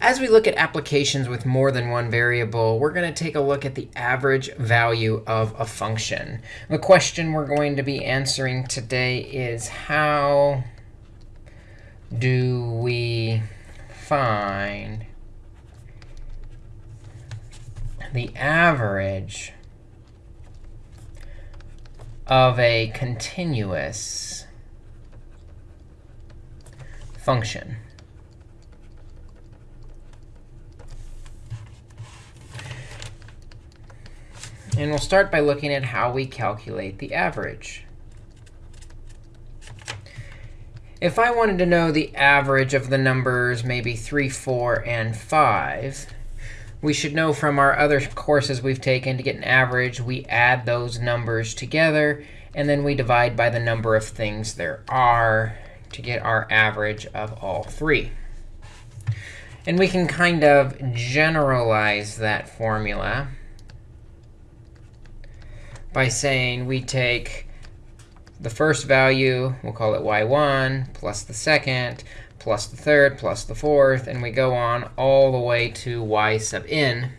As we look at applications with more than one variable, we're going to take a look at the average value of a function. The question we're going to be answering today is how do we find the average of a continuous function? And we'll start by looking at how we calculate the average. If I wanted to know the average of the numbers, maybe 3, 4, and 5, we should know from our other courses we've taken to get an average, we add those numbers together, and then we divide by the number of things there are to get our average of all three. And we can kind of generalize that formula by saying we take the first value, we'll call it y1, plus the second, plus the third, plus the fourth, and we go on all the way to y sub n,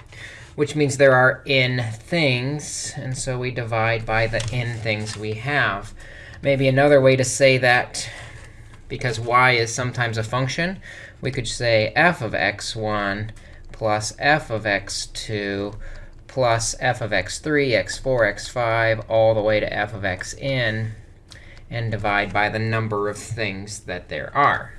which means there are n things. And so we divide by the n things we have. Maybe another way to say that, because y is sometimes a function, we could say f of x1 plus f of x2 plus f of x3, x4, x5, all the way to f of xn, and divide by the number of things that there are.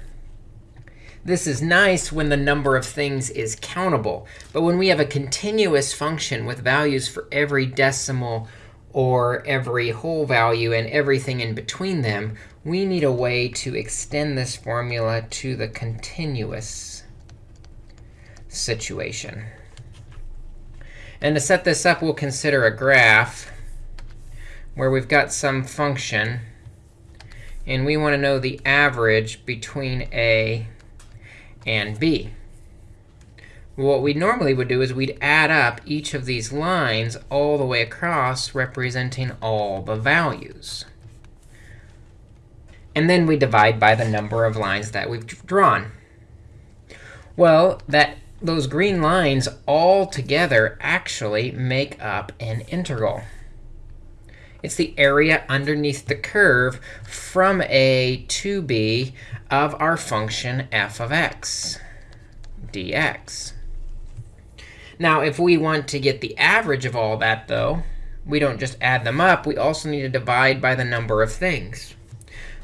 This is nice when the number of things is countable. But when we have a continuous function with values for every decimal or every whole value and everything in between them, we need a way to extend this formula to the continuous situation. And to set this up, we'll consider a graph where we've got some function. And we want to know the average between a and b. What we normally would do is we'd add up each of these lines all the way across, representing all the values. And then we divide by the number of lines that we've drawn. Well, that those green lines all together actually make up an integral. It's the area underneath the curve from a to b of our function f of x dx. Now, if we want to get the average of all that, though, we don't just add them up. We also need to divide by the number of things.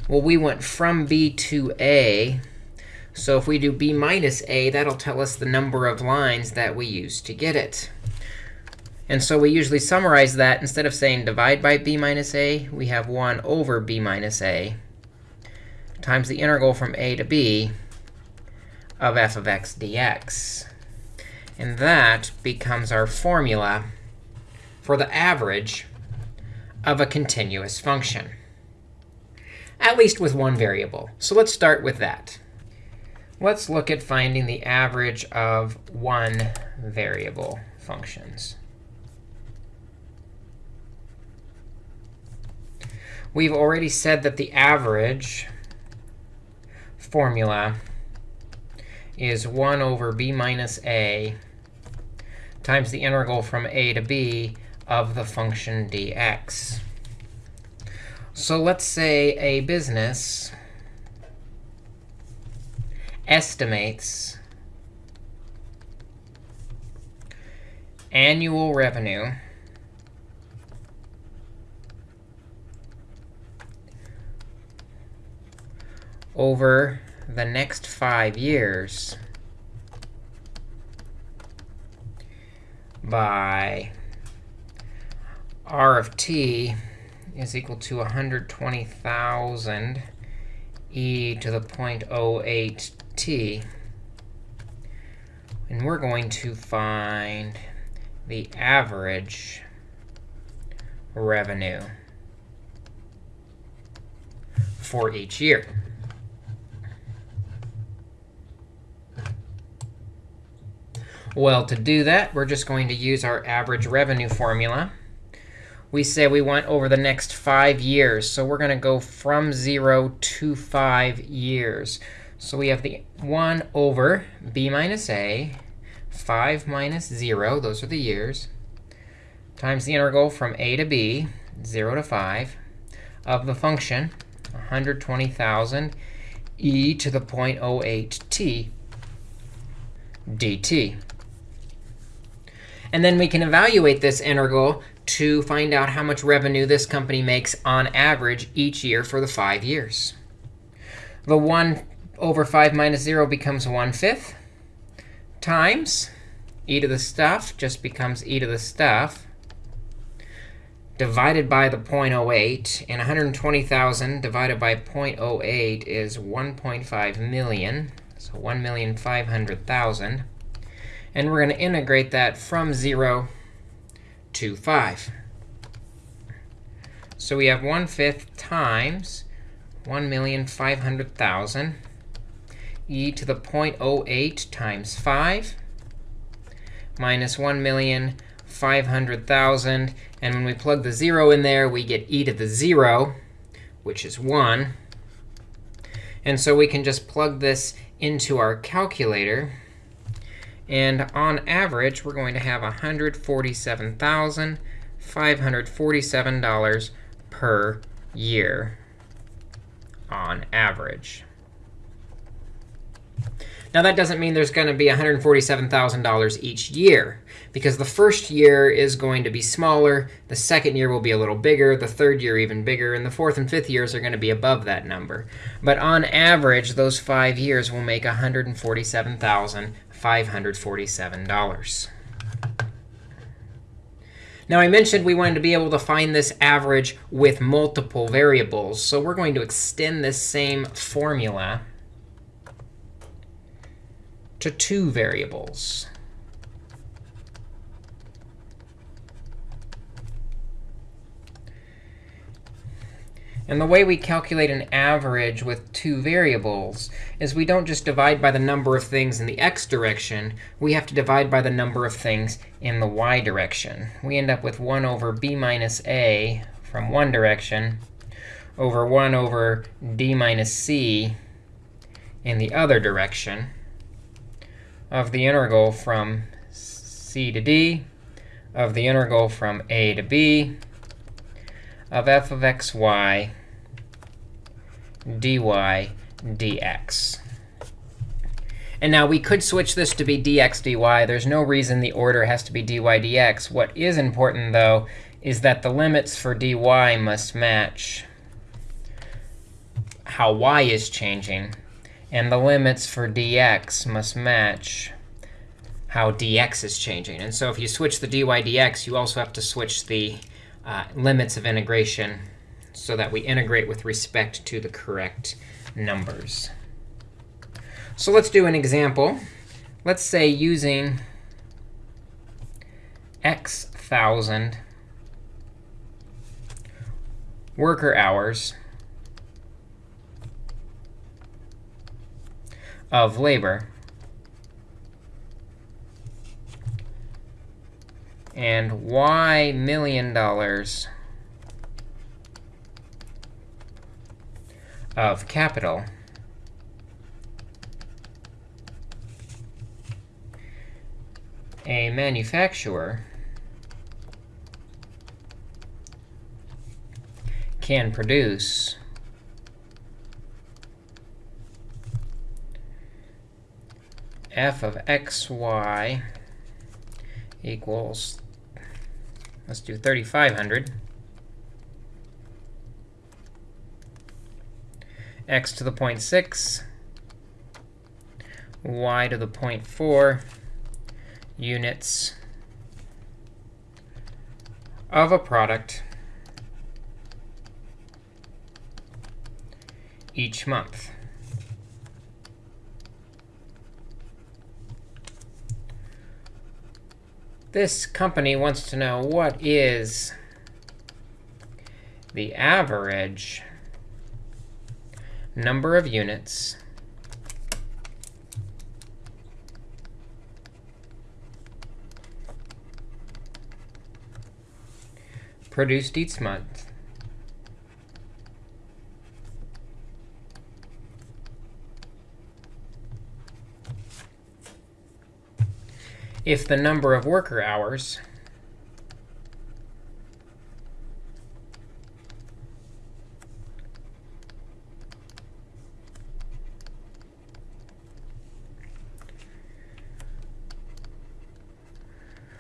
Well, we went from b to a so if we do b minus a, that'll tell us the number of lines that we used to get it. And so we usually summarize that. Instead of saying divide by b minus a, we have 1 over b minus a times the integral from a to b of f of x dx. And that becomes our formula for the average of a continuous function, at least with one variable. So let's start with that. Let's look at finding the average of one variable functions. We've already said that the average formula is 1 over b minus a times the integral from a to b of the function dx. So let's say a business estimates annual revenue over the next five years by r of t is equal to 120,000 e to the 0.08 t. And we're going to find the average revenue for each year. Well, to do that, we're just going to use our average revenue formula. We say we want over the next five years. So we're going to go from 0 to 5 years. So we have the 1 over b minus a, 5 minus 0, those are the years, times the integral from a to b, 0 to 5, of the function 120,000 e to the 0.08t dt. And then we can evaluate this integral to find out how much revenue this company makes on average each year for the five years. The 1 over 5 minus 0 becomes 1 fifth times e to the stuff just becomes e to the stuff divided by the 0.08. And 120,000 divided by 0.08 is 1.5 million. So 1,500,000. And we're going to integrate that from 0 to 5. So we have 1 fifth times 1,500,000 e to the 0.08 times 5 minus 1,500,000. And when we plug the 0 in there, we get e to the 0, which is 1. And so we can just plug this into our calculator. And on average, we're going to have $147,547 per year on average. Now, that doesn't mean there's going to be $147,000 each year, because the first year is going to be smaller, the second year will be a little bigger, the third year even bigger, and the fourth and fifth years are going to be above that number. But on average, those five years will make $147,547. Now, I mentioned we wanted to be able to find this average with multiple variables. So we're going to extend this same formula to two variables. And the way we calculate an average with two variables is we don't just divide by the number of things in the x direction. We have to divide by the number of things in the y direction. We end up with 1 over b minus a from one direction over 1 over d minus c in the other direction of the integral from c to d, of the integral from a to b, of f of xy dy dx. And now we could switch this to be dx dy. There's no reason the order has to be dy dx. What is important, though, is that the limits for dy must match how y is changing. And the limits for dx must match how dx is changing. And so if you switch the dy dx, you also have to switch the uh, limits of integration so that we integrate with respect to the correct numbers. So let's do an example. Let's say using x thousand worker hours of labor. And y million dollars of capital. A manufacturer can produce f of xy equals, let's do 3,500. x to the 0.6, y to the 0.4 units of a product each month. This company wants to know what is the average number of units produced each month if the number of worker hours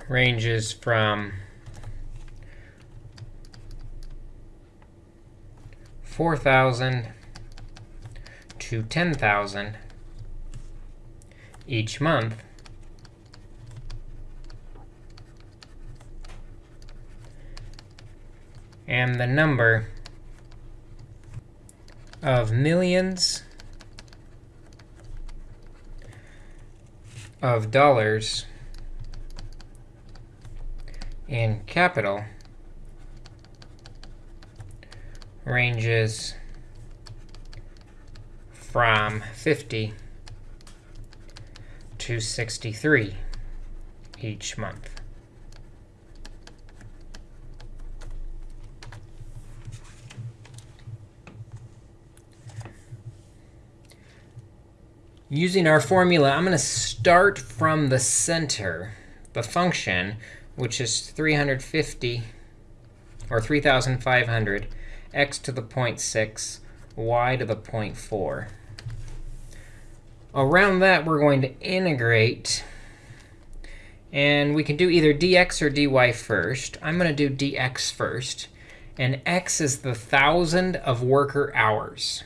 ranges from 4,000 to 10,000 each month, and the number of millions of dollars in capital ranges from 50 to 63 each month. Using our formula, I'm going to start from the center, the function, which is 350 or 3,500, x to the 0.6, y to the 0.4. Around that, we're going to integrate. And we can do either dx or dy first. I'm going to do dx first. And x is the 1,000 of worker hours.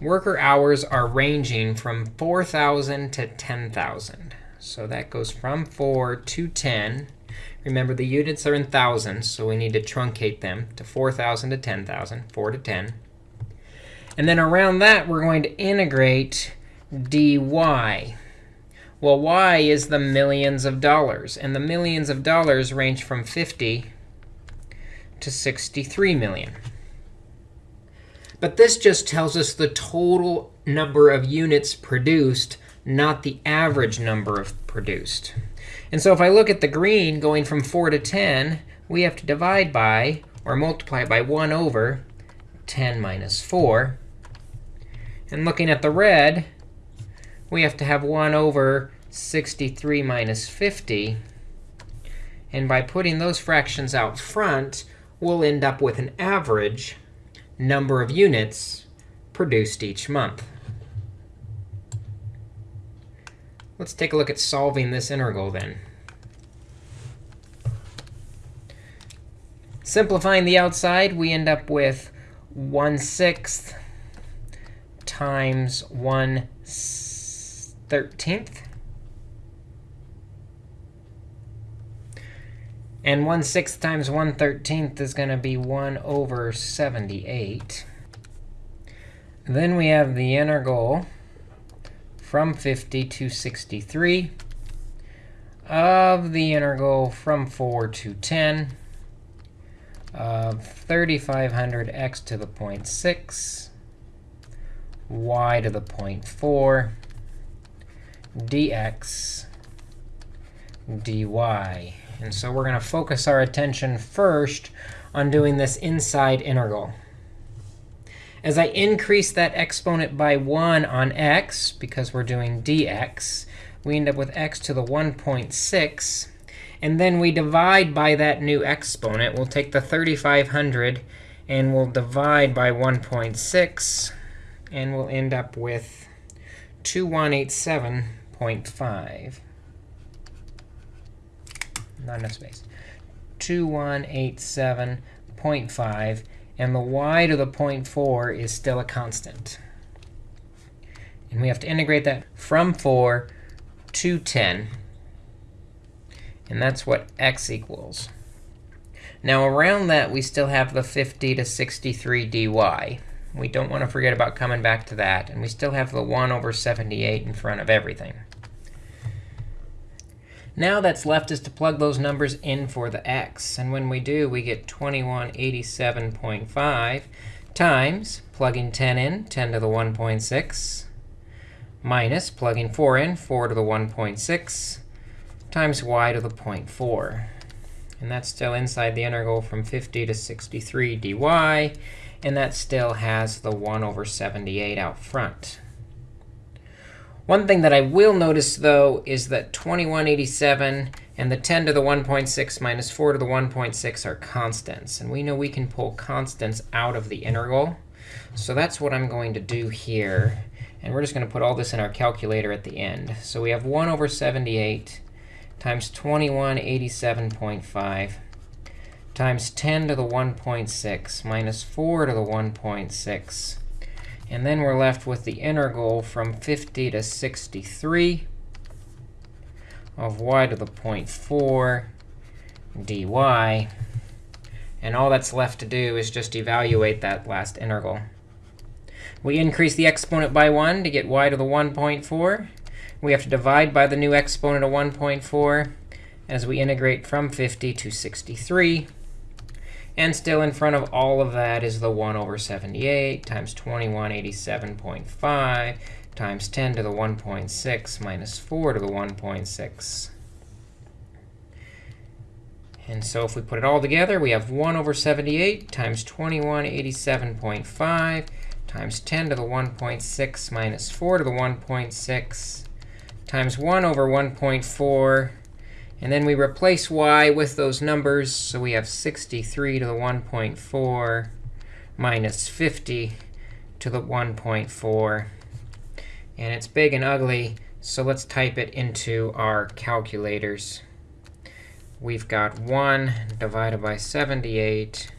Worker hours are ranging from 4,000 to 10,000. So that goes from 4 to 10. Remember, the units are in thousands, so we need to truncate them to 4,000 to 10,000, 4 to 10. And then around that, we're going to integrate dy. Well, y is the millions of dollars. And the millions of dollars range from 50 to 63 million. But this just tells us the total number of units produced, not the average number of produced. And so if I look at the green going from 4 to 10, we have to divide by or multiply by 1 over 10 minus 4. And looking at the red, we have to have 1 over 63 minus 50. And by putting those fractions out front, we'll end up with an average number of units produced each month. Let's take a look at solving this integral then. Simplifying the outside, we end up with 1 sixth times 1 13th. And 1 sixth times 1 13th is going to be 1 over 78. Then we have the integral from 50 to 63 of the integral from 4 to 10 of 3500 x to the 0.6 y to the 0.4 dx dy. And so we're going to focus our attention first on doing this inside integral. As I increase that exponent by 1 on x, because we're doing dx, we end up with x to the 1.6. And then we divide by that new exponent. We'll take the 3,500 and we'll divide by 1.6. And we'll end up with 2187.5. Not enough space. 2187.5 and the y to the 0.4 is still a constant. And we have to integrate that from 4 to 10. And that's what x equals. Now, around that, we still have the 50 to 63 dy. We don't want to forget about coming back to that. And we still have the 1 over 78 in front of everything. Now that's left is to plug those numbers in for the x. And when we do, we get 2187.5 times plugging 10 in, 10 to the 1.6, minus plugging 4 in, 4 to the 1.6, times y to the 0.4. And that's still inside the integral from 50 to 63 dy. And that still has the 1 over 78 out front. One thing that I will notice, though, is that 2187 and the 10 to the 1.6 minus 4 to the 1.6 are constants. And we know we can pull constants out of the integral. So that's what I'm going to do here. And we're just going to put all this in our calculator at the end. So we have 1 over 78 times 2187.5 times 10 to the 1.6 minus 4 to the 1.6. And then we're left with the integral from 50 to 63 of y to the 0.4 dy. And all that's left to do is just evaluate that last integral. We increase the exponent by 1 to get y to the 1.4. We have to divide by the new exponent of 1.4 as we integrate from 50 to 63. And still in front of all of that is the 1 over 78 times 2187.5 times 10 to the 1.6 minus 4 to the 1.6. And so if we put it all together, we have 1 over 78 times 2187.5 times 10 to the 1.6 minus 4 to the 1.6 times 1 over 1.4 and then we replace y with those numbers. So we have 63 to the 1.4 minus 50 to the 1.4. And it's big and ugly, so let's type it into our calculators. We've got 1 divided by 78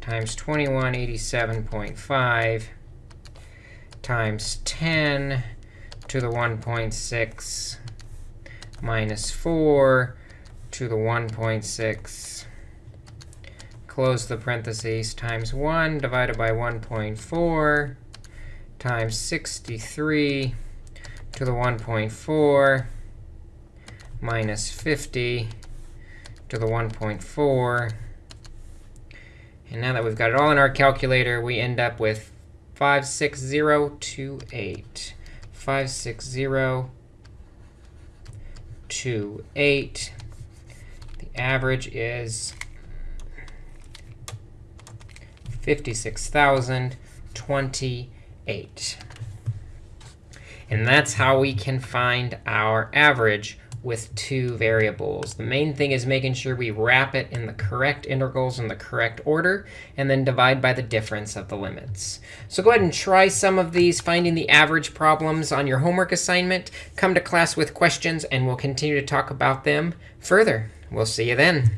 times 2187.5 times 10 to the 1.6 minus 4 to the 1.6, close the parentheses, times 1 divided by 1.4 times 63 to the 1.4 minus 50 to the 1.4. And now that we've got it all in our calculator, we end up with 56028. 56028. 2, 8. The average is 56,028. And that's how we can find our average with two variables. The main thing is making sure we wrap it in the correct integrals in the correct order, and then divide by the difference of the limits. So go ahead and try some of these finding the average problems on your homework assignment. Come to class with questions, and we'll continue to talk about them further. We'll see you then.